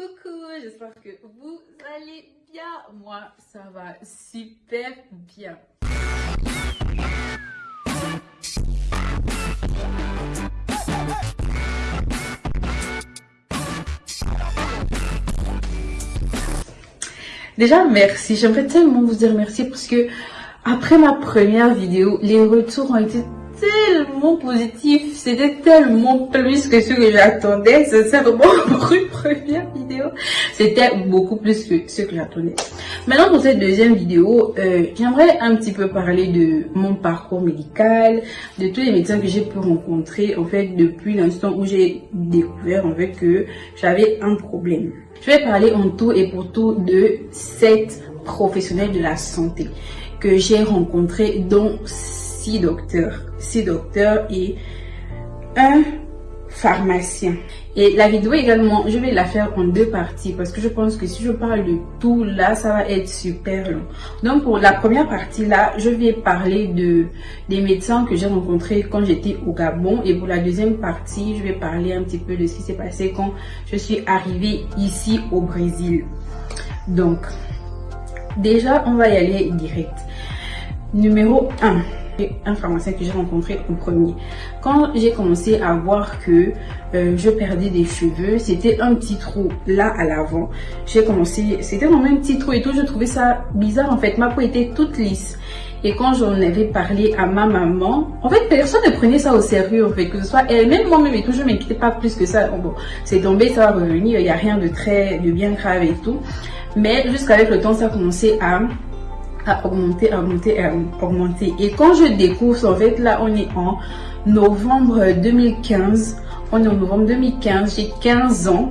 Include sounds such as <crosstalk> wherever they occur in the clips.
Coucou, j'espère que vous allez bien. Moi, ça va super bien. Déjà, merci. J'aimerais tellement vous dire merci parce que après ma première vidéo, les retours ont été tellement positif, c'était tellement plus que ce que j'attendais, sincèrement, pour une première c'était beaucoup plus que ce que j'attendais. Maintenant, pour cette deuxième vidéo, euh, j'aimerais un petit peu parler de mon parcours médical, de tous les médecins que j'ai pu rencontrer, en fait, depuis l'instant où j'ai découvert, en fait, que j'avais un problème. Je vais parler en tout et pour tout de sept professionnels de la santé que j'ai rencontrés, dont six docteurs, six docteurs et un pharmacien. Et la vidéo également, je vais la faire en deux parties parce que je pense que si je parle de tout là, ça va être super long. Donc pour la première partie là, je vais parler de des médecins que j'ai rencontrés quand j'étais au Gabon et pour la deuxième partie, je vais parler un petit peu de ce qui s'est passé quand je suis arrivée ici au Brésil. Donc déjà, on va y aller direct. Numéro 1 un pharmacien que j'ai rencontré au premier. Quand j'ai commencé à voir que euh, je perdais des cheveux, c'était un petit trou là à l'avant. J'ai commencé, c'était vraiment un petit trou et tout, je trouvais ça bizarre en fait. Ma peau était toute lisse. Et quand j'en avais parlé à ma maman, en fait, personne ne prenait ça au sérieux, en fait, que ce soit elle, même moi-même et tout, je m'inquiétais pas plus que ça. Bon, c'est tombé, ça va revenir, il n'y a rien de très, de bien grave et tout. Mais jusqu'avec le temps, ça a commencé à à augmenter, augmenter, augmenter. Et quand je découvre, en fait, là, on est en novembre 2015. On est en novembre 2015, j'ai 15 ans.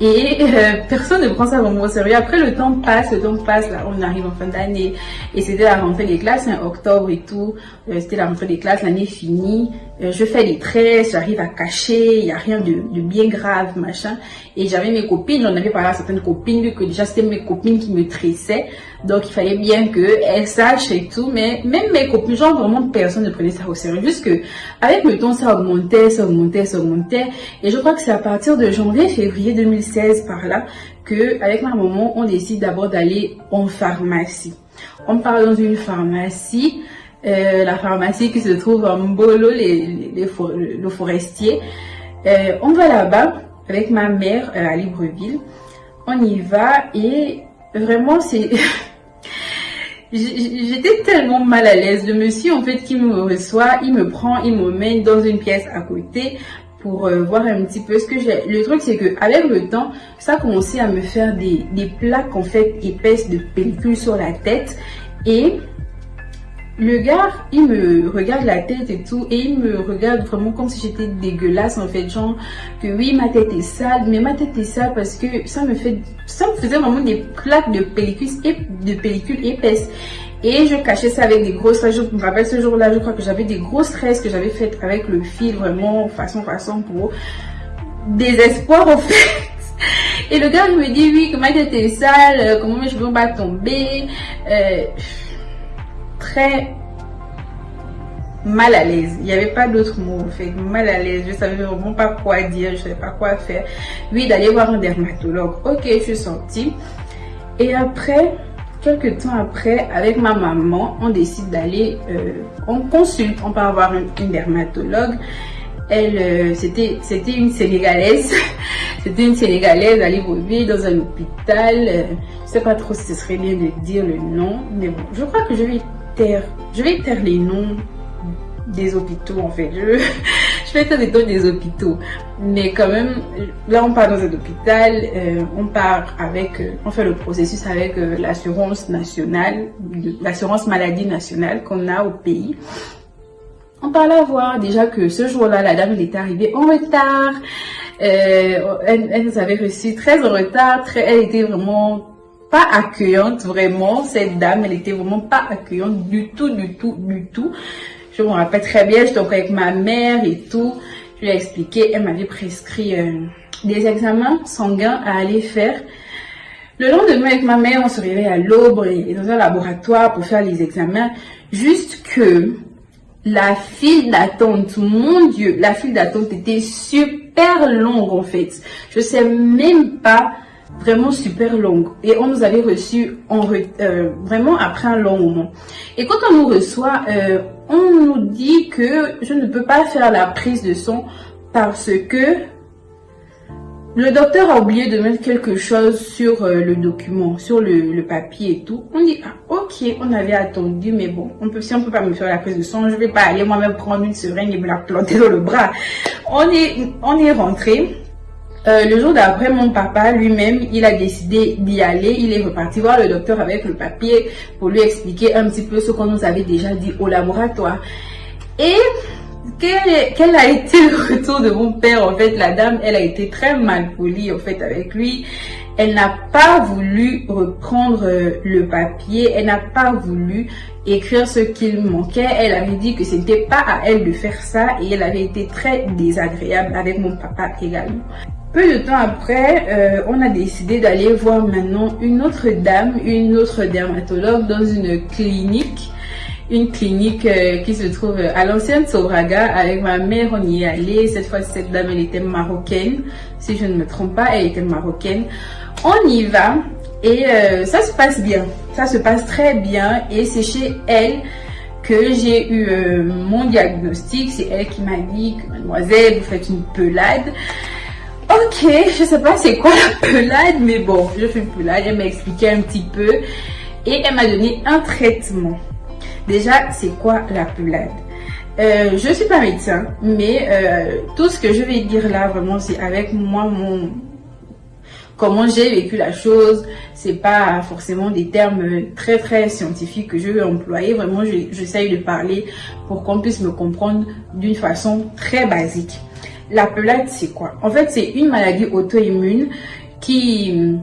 Et euh, personne ne prend ça vraiment au sérieux. Après, le temps passe, le temps passe, là, on arrive en fin d'année. Et c'était la rentrée des classes, en octobre et tout. Euh, c'était la rentrée des classes, l'année finie. Euh, je fais des tresses, j'arrive à cacher, il n'y a rien de, bien grave, machin. Et j'avais mes copines, j'en avais parlé à certaines copines, que déjà c'était mes copines qui me tressaient. Donc il fallait bien qu'elles sachent et tout. Mais même mes copines, genre vraiment personne ne prenait ça au sérieux. Juste que avec le temps, ça augmentait, ça augmentait, ça augmentait. Et je crois que c'est à partir de janvier, février 2016 par là, que avec ma maman, on décide d'abord d'aller en pharmacie. On part dans une pharmacie. Euh, la pharmacie qui se trouve en Bolo, les, les, le forestier. Euh, on va là-bas avec ma mère euh, à Libreville. On y va et vraiment c'est... <laughs> J'étais tellement mal à l'aise. Le monsieur en fait qui me reçoit, il me prend, il me met dans une pièce à côté pour voir un petit peu ce que j'ai. Le truc c'est que avec le temps, ça a commencé à me faire des, des plaques en fait épaisses de pellicule sur la tête et le gars, il me regarde la tête et tout, et il me regarde vraiment comme si j'étais dégueulasse en fait, genre que oui ma tête est sale, mais ma tête est sale parce que ça me fait, ça me faisait vraiment des plaques de pellicule, de pellicule épaisse. Et je cachais ça avec des grosses. Je me rappelle ce jour-là, je crois que j'avais des grosses tresses que j'avais faites avec le fil, vraiment façon façon pour désespoir en fait. Et le gars il me dit oui, que ma tête est sale, comment mes cheveux vont pas tomber. Euh, très mal à l'aise. Il n'y avait pas d'autre mot fait. Mal à l'aise. Je savais vraiment pas quoi dire. Je savais pas quoi faire. Oui, d'aller voir un dermatologue. Ok, je suis sortie. Et après, quelques temps après, avec ma maman, on décide d'aller, euh, on consulte, on part voir une, dermatologue. Elle, euh, c'était, c'était une Sénégalaise. <laughs> c'était une Sénégalaise à Libreville dans un hôpital. Euh, je sais pas trop si ce serait bien de dire le nom, mais bon, je crois que je vais je vais taire les noms des hôpitaux en fait. Je, <laughs> je vais taire les noms des hôpitaux. Mais quand même, là on part dans un hôpital, euh, on part avec, euh, on fait le processus avec euh, l'assurance nationale, l'assurance maladie nationale qu'on a au pays. On parle à voir déjà que ce jour-là, la dame elle était arrivée en retard. elle, elle, nous avait reçu très en retard. Très, elle était vraiment pas accueillante vraiment. Cette dame, elle était vraiment pas accueillante du tout, du tout, du tout. Je me rappelle très bien, j'étais avec ma mère et tout. Je lui ai expliqué, elle m'avait prescrit euh, des examens sanguins à aller faire. Le lendemain, avec ma mère, on se réveille à l'aube et dans un laboratoire pour faire les examens. Juste que la file d'attente, mon Dieu, la file d'attente était super longue en fait. Je sais même pas vraiment super longue. Et on nous avait reçu euh, vraiment après un long moment. Et quand on nous reçoit, euh, on nous dit que je ne peux pas faire la prise de son parce que le docteur a oublié de mettre quelque chose sur euh, le document, sur le, papier et tout. On dit, ah, ok, on avait attendu, mais bon, on peut, si on peut pas me faire la prise de sang, je vais pas aller moi-même prendre une seringue et me la planter dans le bras. On est, on est rentré. Euh, le jour d'après, mon papa lui-même, il a décidé d'y aller. Il est reparti voir le docteur avec le papier pour lui expliquer un petit peu ce qu'on nous avait déjà dit au laboratoire. Et quel, a été le retour de mon père En fait, la dame, elle a été très mal polie en fait avec lui. Elle n'a pas voulu reprendre euh, le papier, elle n'a pas voulu écrire ce qu'il manquait. Elle avait dit que ce n'était pas à elle de faire ça et elle avait été très désagréable avec mon papa également. Peu de temps après, euh, on a décidé d'aller voir maintenant une autre dame, une autre dermatologue dans une clinique. Une clinique euh, qui se trouve à l'ancienne Sobraga. Avec ma mère, on y est allé. Cette fois, cette dame, elle était marocaine. Si je ne me trompe pas, elle était marocaine. On y va et euh, ça se passe bien. Ça se passe très bien et c'est chez elle que j'ai eu mon diagnostic. C'est elle qui m'a dit mademoiselle, vous faites une pelade. Ok, je sais pas c'est quoi la pelade, mais bon, je fais une pelade. Elle m'a expliqué un petit peu et elle m'a donné un traitement. Déjà, c'est quoi la pelade? Euh, Je suis pas médecin, mais euh, tout ce que je vais dire là, vraiment, c'est avec moi, mon comment j'ai vécu la chose. C'est pas forcément des termes très très scientifiques que je vais employer. Vraiment, j'essaye de parler pour qu'on puisse me comprendre d'une façon très basique. La pelade, c'est quoi? En fait, c'est une maladie auto-immune qui euh,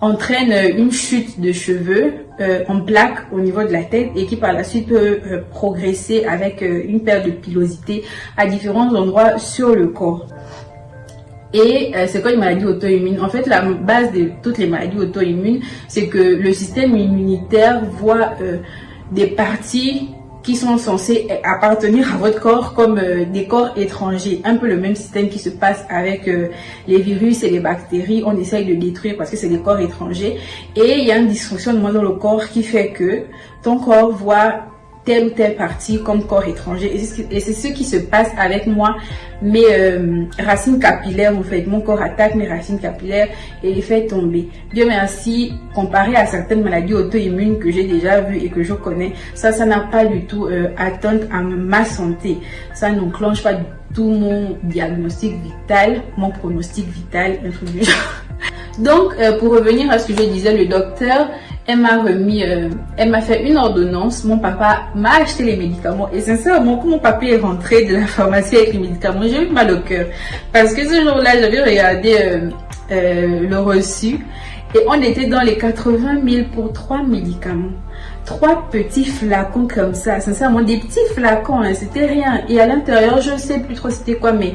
entraîne une chute de cheveux euh, en plaque au niveau de la tête et qui par la suite peut euh, progresser avec une perte de pilosité à différents endroits sur le corps. Et c'est quoi une maladie auto-immune? En fait, la base de toutes les maladies auto-immunes, c'est que le système immunitaire voit des parties qui sont censés appartenir à votre corps comme euh, des corps étrangers. Un peu le même système qui se passe avec euh, les virus et les bactéries. On essaye de détruire parce que c'est des corps étrangers. Et il y a une dysfonctionnement dans le corps qui fait que ton corps voit telle ou telle partie comme corps étranger. Et c'est ce qui se passe avec moi, mes euh, racines capillaires, en fait. Mon corps attaque mes racines capillaires et les fait tomber. Dieu merci, comparé à certaines maladies auto-immunes que j'ai déjà vues et que je connais, ça, ça n'a pas du tout euh, atteinte à ma santé. Ça n'enclenche pas du tout mon diagnostic vital, mon pronostic vital, un truc. <laughs> Donc, euh, pour revenir à ce que je disais, le docteur, elle m'a remis, euh, elle m'a fait une ordonnance. Mon papa m'a acheté les médicaments. Et sincèrement, quand mon papa est rentré de la pharmacie avec les médicaments, j'ai eu mal au cœur. Parce que ce jour-là, j'avais regardé euh, le reçu. Et on était dans les 80 000 pour trois médicaments. Trois petits flacons comme ça. Sincèrement, des petits flacons, hein, c'était rien. Et à l'intérieur, je ne sais plus trop c'était quoi, mais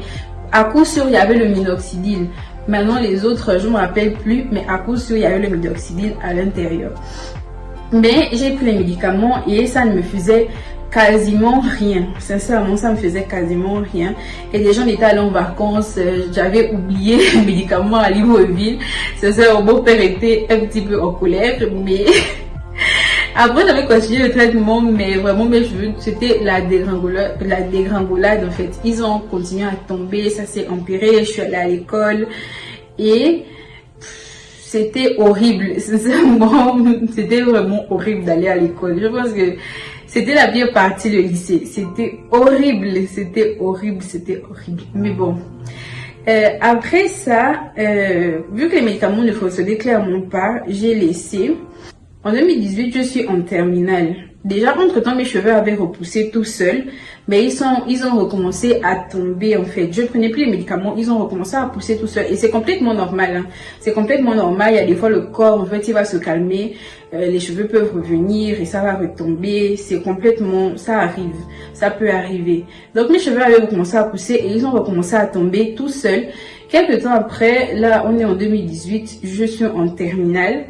à coup sûr, il y avait le minoxidil. Maintenant, les autres, je ne me rappelle plus, mais à cause sûr, il y a eu le minoxidil à l'intérieur. Mais j'ai pris les médicaments et ça ne me faisait quasiment rien. Sincèrement, ça me faisait quasiment rien. Et les gens étaient allés en vacances, euh, j'avais oublié <laughs> les médicaments à Libreville. Sincèrement, mon père était un petit peu en colère, mais <laughs> après, j'avais continué le traitement, mais vraiment, c'était la dégringolade, la dégringolade, en fait. Ils ont continué à tomber, ça s'est empiré, je suis allée à l'école et c'était horrible. <laughs> Sincèrement, c'était vraiment horrible d'aller à l'école. Je pense que c'était la pire partie du lycée. C'était horrible, c'était horrible, c'était horrible. Mais bon. Euh, après ça, euh, vu que les médicaments ne fonctionnaient clairement pas, j'ai laissé. En 2018, je suis en terminale. Déjà, entre-temps, mes cheveux avaient repoussé tout seuls, mais ils, sont, ils ont recommencé à tomber, en fait. Je prenais plus les médicaments, ils ont recommencé à pousser tout seuls. Et c'est complètement normal. Hein. C'est complètement normal. Il y a des fois, le corps, en fait, il va se calmer. Euh, les cheveux peuvent revenir et ça va retomber. C'est complètement... Ça arrive. Ça peut arriver. Donc, mes cheveux avaient recommencé à pousser et ils ont recommencé à tomber tout seuls. Quelques temps après, là, on est en 2018, je suis en terminale.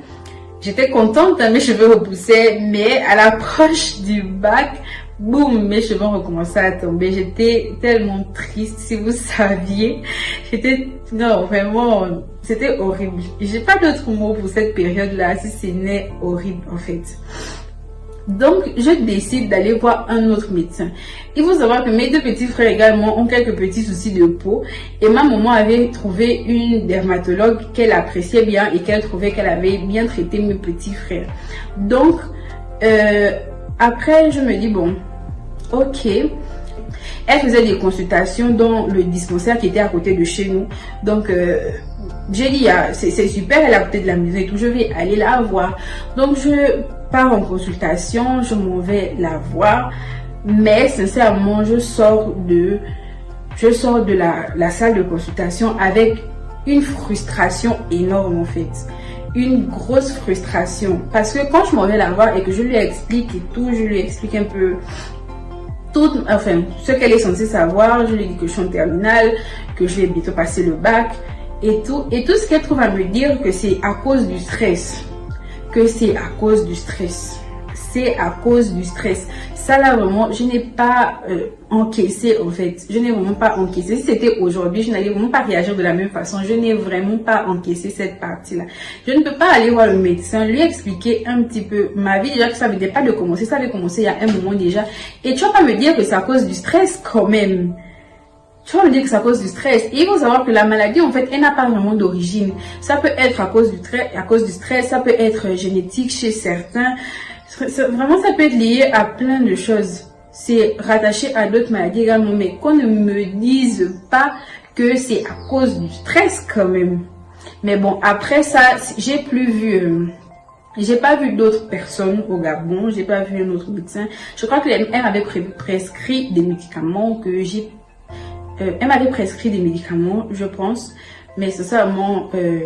J'étais contente, mes cheveux repoussaient, mais à l'approche <laughs> du bac, boum, mes cheveux ont recommencé à tomber. J'étais tellement triste, si vous <laughs> saviez. J'étais, non, vraiment, c'était horrible. J'ai pas d'autres mots pour cette période-là, si ce n'est horrible, en fait. Donc, je décide d'aller voir un autre médecin. Il faut savoir que mes deux petits frères également ont quelques petits soucis de peau. Et ma maman avait trouvé une dermatologue qu'elle appréciait bien et qu'elle trouvait qu'elle avait bien traité mes petits frères. Donc, euh, après, je me dis, bon, ok. Elle faisait des consultations dans le dispensaire qui était à côté de chez nous. Donc, euh, j'ai dit, ah, c'est super, elle est à côté de la maison et tout, je vais aller la voir. Donc, je pars en consultation, je m'en vais la voir. Mais, sincèrement, je sors de, je sors de la, la salle de consultation avec une frustration énorme, en fait. Une grosse frustration. Parce que quand je m'en vais la voir et que je lui explique tout, je lui explique un peu tout, enfin, ce qu'elle est censée savoir, je lui dis que je suis en terminale, que je vais bientôt passer le bac et tout, et tout ce qu'elle trouve à me dire que c'est à cause du stress, que c'est à cause du stress, c'est à cause du stress. Ça là vraiment je n'ai pas euh, encaissé en fait. Je n'ai vraiment pas encaissé. Si c'était aujourd'hui je n'allais vraiment pas réagir de la même façon. Je n'ai vraiment pas encaissé cette partie là je ne peux pas aller voir le médecin lui expliquer un petit peu ma vie. Déjà que ça venait pas de commencer ça avait commencé il y a un moment déjà. Et tu vas pas me dire que c'est à cause du stress quand même tu vas me dire que c'est à cause du stress. Et il faut savoir que la maladie, en fait, elle n'a pas vraiment d'origine. Ça peut être à cause du, à cause du stress, ça peut être génétique chez certains. Vraiment, ça peut être lié à plein de choses. C'est rattaché à d'autres maladies également, mais qu'on ne me dise pas que c'est à cause du stress quand même. Mais bon, après ça, j'ai plus vu... Euh, j'ai pas vu d'autres personnes au Gabon, j'ai pas vu un autre médecin. Je crois que elle m'avait prescrit des médicaments que j'ai... Euh, elle m'avait prescrit des médicaments, je pense. Mais sincèrement, euh,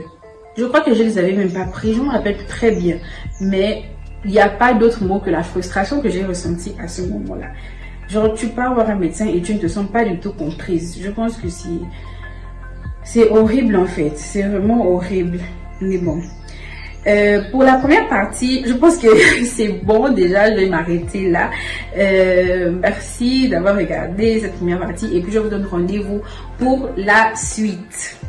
je crois que je les avais même pas pris. Je me rappelle très bien. Mais il n'y a pas d'autre mot que la frustration que j'ai ressentie à ce moment-là. Genre, tu pars voir un médecin et tu ne te sens pas du tout comprise. Je pense que c'est... C'est horrible en fait. C'est vraiment horrible. Mais bon. Euh, pour la première partie, je pense que <laughs> c'est bon déjà, je vais m'arrêter là. Euh, merci d'avoir regardé cette première partie et puis je vous donne rendez-vous pour la suite.